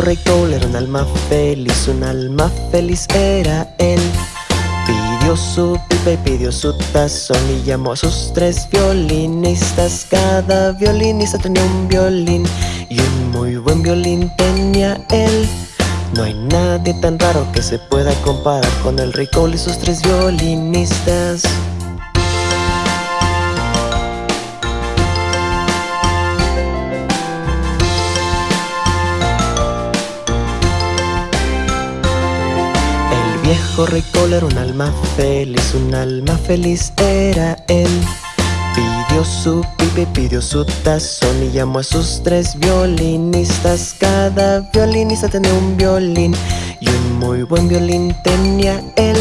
rey Cole era un alma feliz, un alma feliz era él. Pidió su pipa y pidió su tazón y llamó a sus tres violinistas. Cada violinista tenía un violín y un muy buen violín tenía él. No hay nadie tan raro que se pueda comparar con el rey Cole y sus tres violinistas. Viejo rey Cole era un alma feliz, un alma feliz era él. Pidió su pipa y pidió su tazón y llamó a sus tres violinistas. Cada violinista tenía un violín y un muy buen violín tenía él.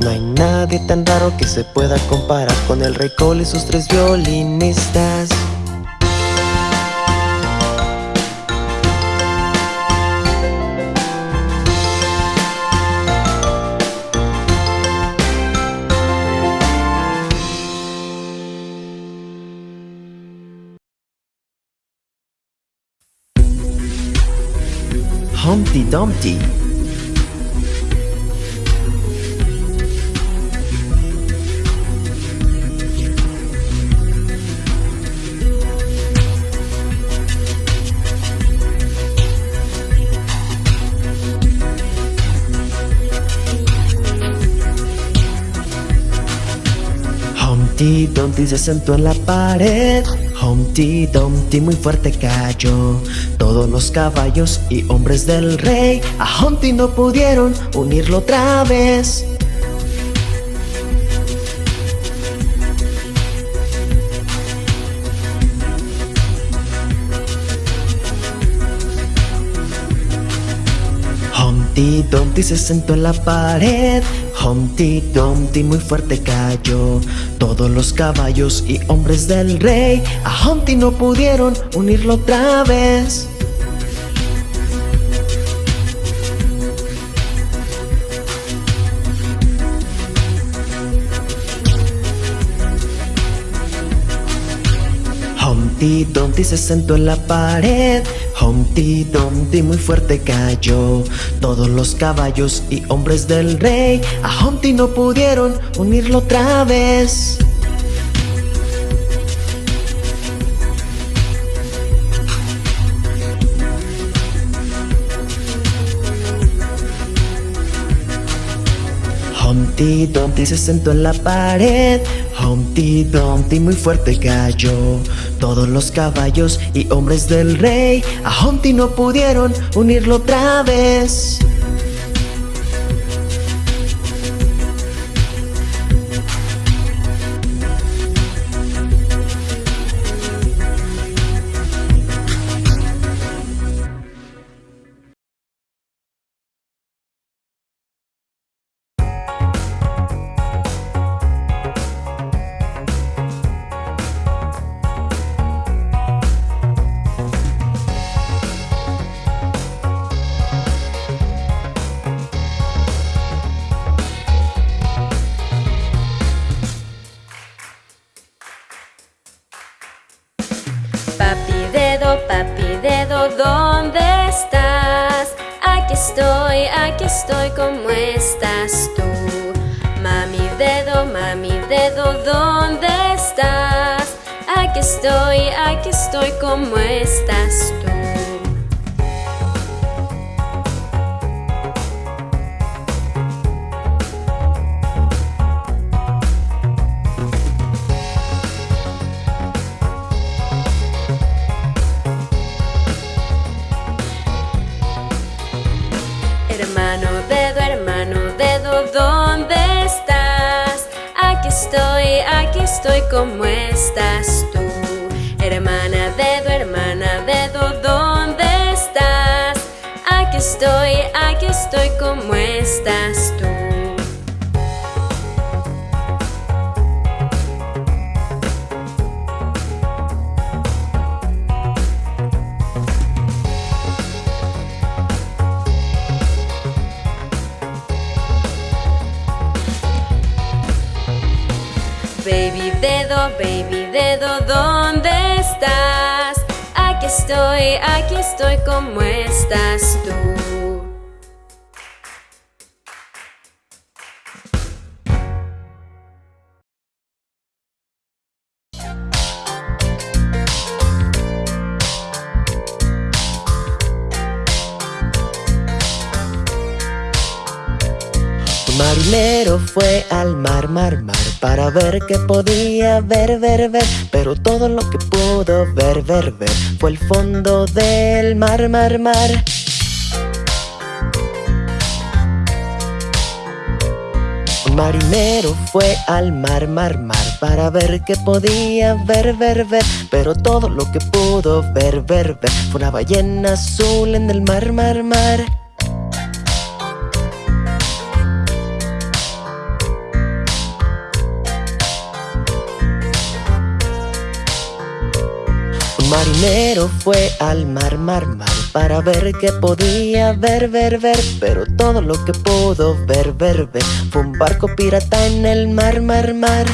No hay nadie tan raro que se pueda comparar con el rey Cole y sus tres violinistas. Humpty Dumpty. Humpty Dumpty se sentó en la pared Humpty Dumpty muy fuerte cayó. Todos los caballos y hombres del rey A Humpty no pudieron unirlo otra vez. Humpty Dumpty se sentó en la pared Humpty Dumpty muy fuerte cayó. Todos los caballos y hombres del rey A Humpty no pudieron unirlo otra vez. Humpty Dumpty se sentó en la pared Humpty Dumpty muy fuerte cayó. Todos los caballos y hombres del rey A Humpty no pudieron unirlo otra vez Humpty Dumpty se sentó en la pared. Humpty Dumpty muy fuerte cayó. Todos los caballos y hombres del rey A Humpty no pudieron unirlo otra vez Papi dedo, papi dedo, ¿dónde estás? Aquí estoy, aquí estoy, ¿cómo estás tú? Mami dedo, mami dedo, ¿dónde estás? Aquí estoy, aquí estoy, ¿cómo estás tú? Estoy, ¿cómo estás tú? Hermana dedo, hermana dedo, ¿dónde estás? Aquí estoy, aquí estoy, ¿cómo estás tú? Dedo, baby dedo, ¿dónde estás? Aquí estoy, aquí estoy, ¿cómo estás tú? Marinero fue al mar, mar, mar Para ver qué podía ver, ver, ver. Pero todo lo que pudo ver, ver, ver Fue el fondo del mar, mar, mar. Marinero fue al mar, mar, mar Para ver qué podía ver, ver, ver. Pero todo lo que pudo ver, ver, ver Fue una ballena azul en el mar, mar, mar marinero fue al mar, mar, mar Para ver qué podía ver, ver, ver Pero todo lo que pudo ver, ver, ver Fue un barco pirata en el mar, mar, mar.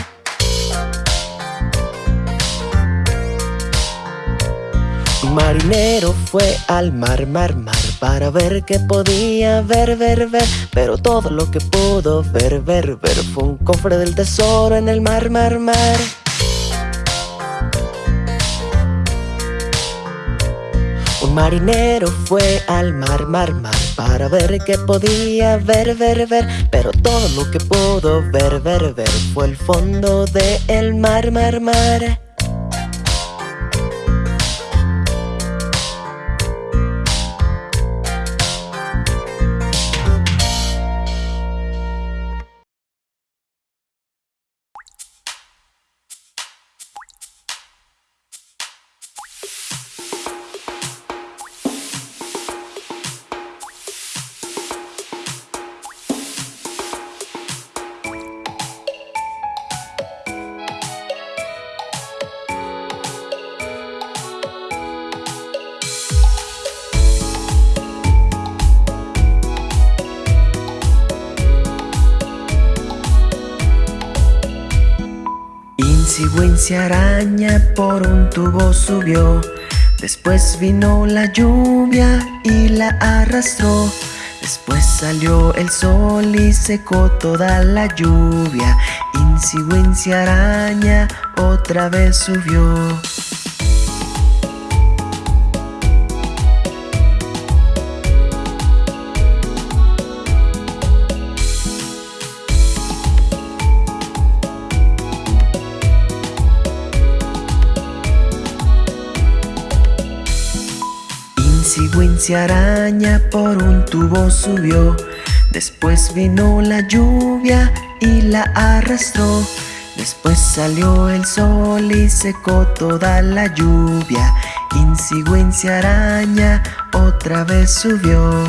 Marinero fue al mar, mar, mar Para ver qué podía ver, ver, ver Pero todo lo que pudo ver, ver, ver Fue un cofre del tesoro en el mar, mar, mar Marinero fue al mar, mar, mar Para ver qué podía ver, ver, ver. Pero todo lo que pudo ver, ver, ver Fue el fondo del el mar, mar, mar Araña por un tubo subió. Después vino la lluvia y la arrastró. Después salió el sol y secó toda la lluvia. Wincy araña otra vez subió Araña por un tubo subió. Después vino la lluvia y la arrastró. Después salió el sol y secó toda la lluvia. Wincy araña otra vez subió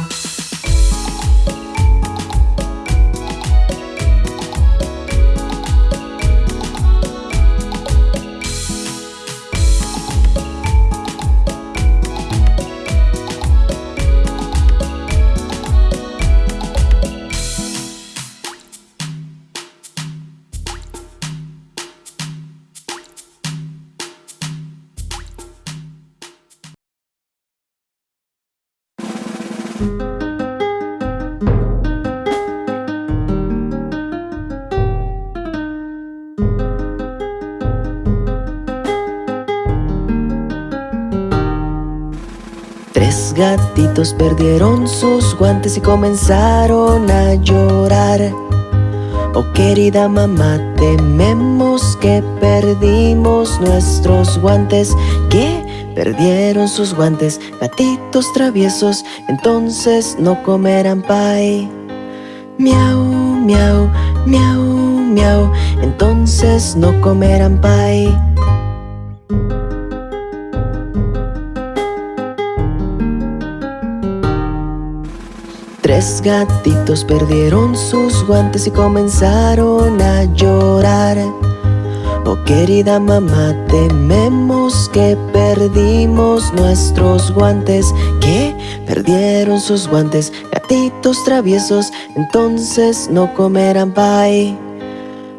gatitos perdieron sus guantes y comenzaron a llorar Oh querida mamá, tememos que perdimos nuestros guantes ¿Qué? Perdieron sus guantes, gatitos traviesos Entonces no comerán pie Miau, miau, miau, miau Entonces no comerán pie Tres gatitos perdieron sus guantes y comenzaron a llorar. Oh querida mamá, tememos que perdimos nuestros guantes. ¿Qué? Perdieron sus guantes, gatitos traviesos Entonces no comerán pie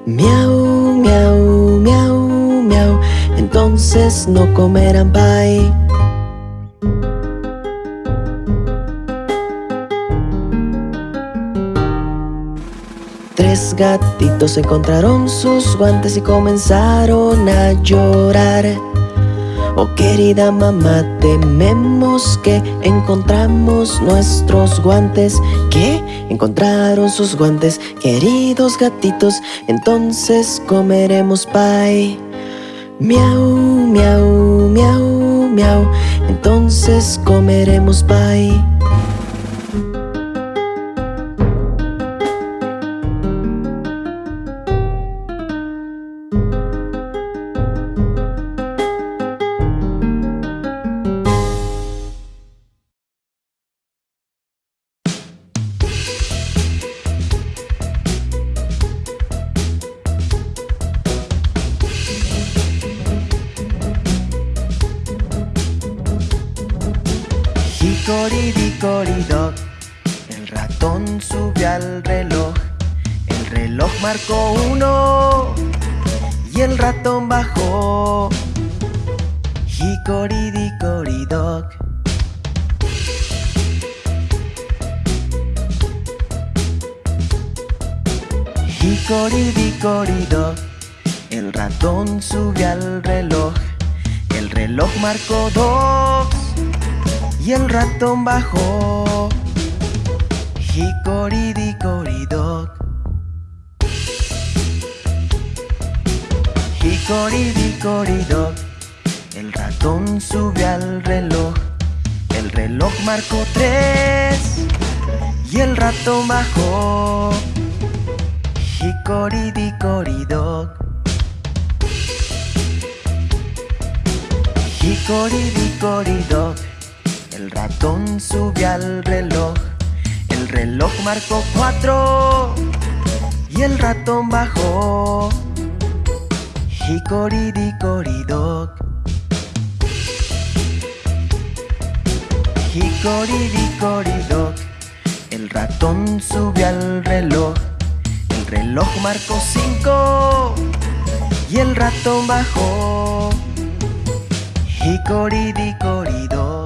Miau, miau, miau, miau Entonces no comerán pie Tres gatitos encontraron sus guantes y comenzaron a llorar. Oh querida mamá, tememos que encontramos nuestros guantes ¿Qué? Encontraron sus guantes, queridos gatitos Entonces comeremos pie Miau, miau, miau, miau Entonces comeremos pie Dicoridoc, el ratón subió al reloj. El reloj marcó uno y el ratón bajó. Hicoridicoridoc. Hicoridicoridoc, el ratón subió al reloj. El reloj marcó dos y el ratón bajó. Hicoridicoridoc. Hicoridicoridoc. El ratón subió al reloj. El reloj marcó tres y el ratón bajó. Hicoridicoridoc. Hicoridicoridoc. El ratón subió al reloj, el reloj marcó cuatro y el ratón bajó. Hicoridicoridoc. Hicoridicoridoc. El ratón subió al reloj, el reloj marcó cinco y el ratón bajó. Hicoridicoridoc.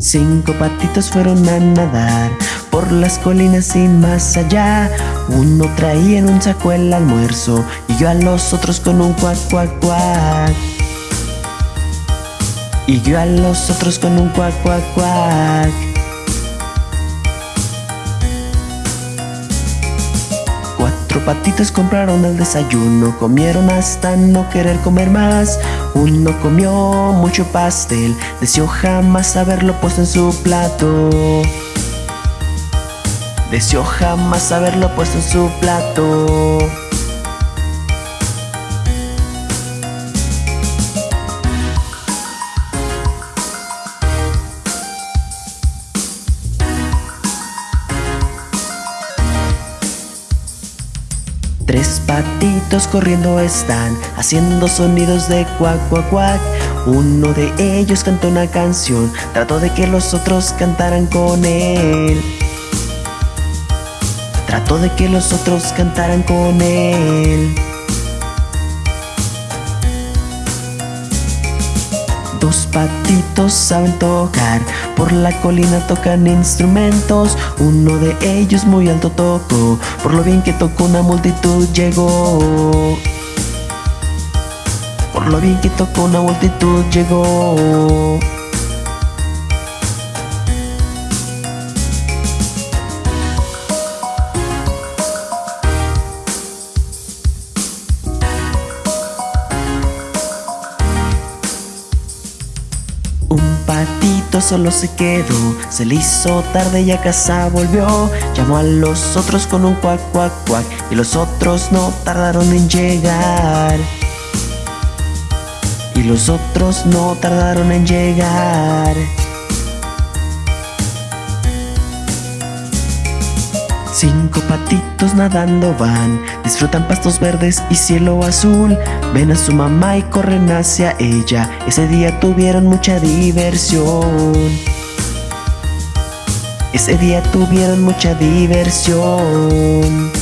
Cinco patitos fueron a nadar por las colinas y más allá. Uno traía en un saco el almuerzo y yo a los otros con un cuac, cuac, cuac. Y yo a los otros con un cuac, cuac, cuac. Cuatro patitos compraron el desayuno, comieron hasta no querer comer más. Uno comió mucho pastel, deseó jamás haberlo puesto en su plato. Deseó jamás haberlo puesto en su plato. Corriendo están, haciendo sonidos de cuac, cuac, cuac. Uno de ellos cantó una canción, trató de que los otros cantaran con él. Trató de que los otros cantaran con él. Dos patitos saben tocar, por la colina tocan instrumentos. Uno de ellos muy alto tocó, por lo bien que tocó una multitud llegó. Por lo bien que tocó una multitud llegó. Solo se quedó, se le hizo tarde y a casa volvió. Llamó a los otros con un cuac, cuac, cuac, y los otros no tardaron en llegar. Y los otros no tardaron en llegar. Cinco patitos nadando van, disfrutan pastos verdes y cielo azul. Ven a su mamá y corren hacia ella. Ese día tuvieron mucha diversión. Ese día tuvieron mucha diversión.